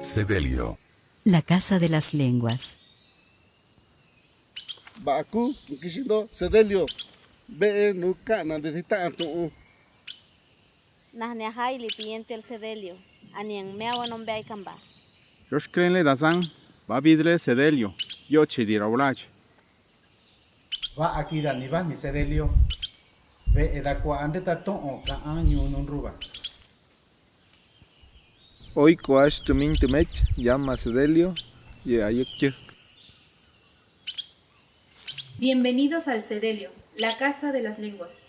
Sedelio. La casa de las lenguas. Baku, kisindo, sedelio. Be nu kana de ta tu. Nahneajay lipiente el sedelio. Anian meawa nombe ay kamba. Yoshkrenle dazan, babidre sedelio, yoche diraulach. Va akira ni va ni sedelio. Ve edakwa ande ta ton o ka anyu nun ruba. Hoy coach tumin tumech llama Sedelio y Bienvenidos al Cedelio, la casa de las lenguas.